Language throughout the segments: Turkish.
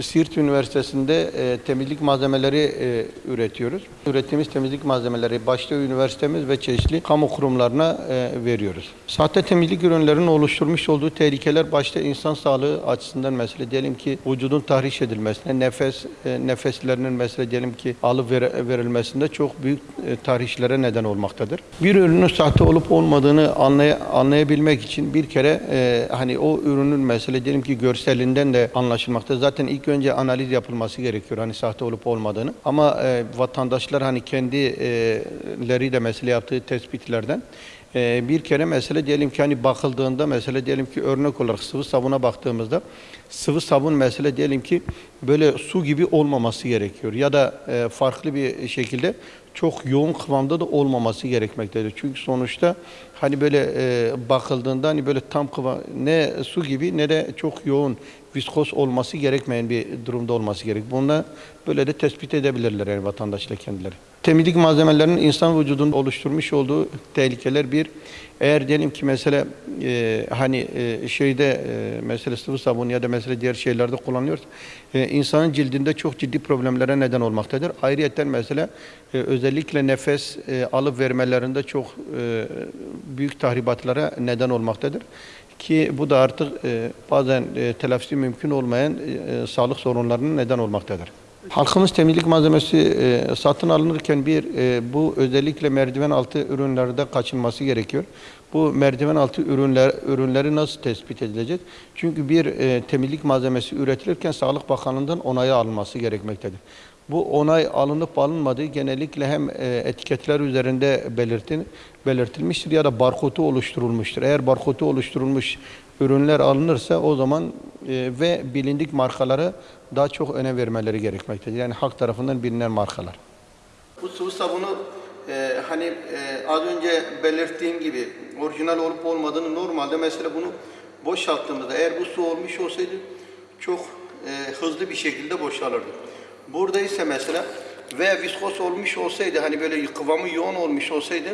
Siirt Üniversitesi'nde e, temizlik malzemeleri e, üretiyoruz. Ürettiğimiz temizlik malzemeleri başta üniversitemiz ve çeşitli kamu kurumlarına e, veriyoruz. Sahte temizlik ürünlerinin oluşturmuş olduğu tehlikeler başta insan sağlığı açısından mesela diyelim ki vücudun tahriş edilmesine, nefes e, nefeslerinin mesela diyelim ki alıp ver- verilmesinde çok büyük e, tahrişlere neden olmaktadır. Bir ürünün sahte olup olmadığını anlay- anlayabilmek için bir kere e, hani o ürünün mesela diyelim ki görselinden de anlaşılmakta. Zaten ilk önce analiz yapılması gerekiyor hani sahte olup olmadığını. Ama e, vatandaşlar hani kendileri de mesela yaptığı tespitlerden e, bir kere mesele diyelim ki hani bakıldığında mesela diyelim ki örnek olarak sıvı sabuna baktığımızda sıvı sabun mesele diyelim ki böyle su gibi olmaması gerekiyor ya da e, farklı bir şekilde çok yoğun kıvamda da olmaması gerekmektedir. Çünkü sonuçta hani böyle e, bakıldığında hani böyle tam kıvam ne su gibi ne de çok yoğun viskos olması gerekmeyen bir durumda olması gerek. Bunu böyle de tespit edebilirler yani vatandaşlar kendileri. Temizlik malzemelerinin insan vücudunda oluşturmuş olduğu tehlikeler bir. Eğer diyelim ki mesela e, hani e, şeyde e, mesela sıvı sabun ya da mesela diğer şeylerde kullanıyoruz. E, insanın cildinde çok ciddi problemlere neden olmaktadır. Ayrıyeten mesela e, özellikle nefes e, alıp vermelerinde çok e, büyük tahribatlara neden olmaktadır. Ki bu da artık e, bazen e, telafisi mümkün olmayan e, sağlık sorunlarının neden olmaktadır. Halkımız temizlik malzemesi e, satın alınırken bir e, bu özellikle merdiven altı ürünlerde kaçınması gerekiyor. Bu merdiven altı ürünler ürünleri nasıl tespit edilecek? Çünkü bir e, temizlik malzemesi üretilirken Sağlık Bakanlığı'ndan onayı alınması gerekmektedir. Bu onay alınıp alınmadığı genellikle hem e, etiketler üzerinde belirtin, belirtilmiştir ya da barkodu oluşturulmuştur. Eğer barkodu oluşturulmuş ürünler alınırsa o zaman ve bilindik markalara daha çok önem vermeleri gerekmektedir. Yani halk tarafından bilinen markalar. Bu sabunu e, hani e, az önce belirttiğim gibi orijinal olup olmadığını normalde mesela bunu boşalttığımızda eğer bu su olmuş olsaydı çok e, hızlı bir şekilde boşalırdı. Burada ise mesela veya viskos olmuş olsaydı hani böyle kıvamı yoğun olmuş olsaydı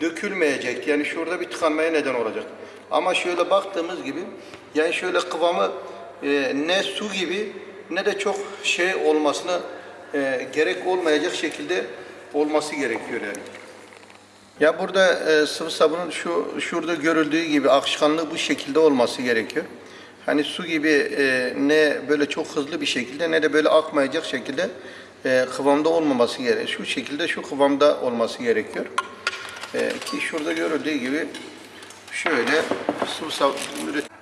dökülmeyecekti. Yani şurada bir tıkanmaya neden olacak. Ama şöyle baktığımız gibi yani şöyle kıvamı e, ne su gibi ne de çok şey olmasına e, gerek olmayacak şekilde olması gerekiyor yani. Ya burada e, sıvı sabunun şu şurada görüldüğü gibi akışkanlığı bu şekilde olması gerekiyor. Hani su gibi e, ne böyle çok hızlı bir şekilde ne de böyle akmayacak şekilde e, kıvamda olmaması gerekiyor. Şu şekilde şu kıvamda olması gerekiyor. E, ki şurada görüldüğü gibi şöyle sıvı sabun üret-